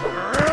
Grrr.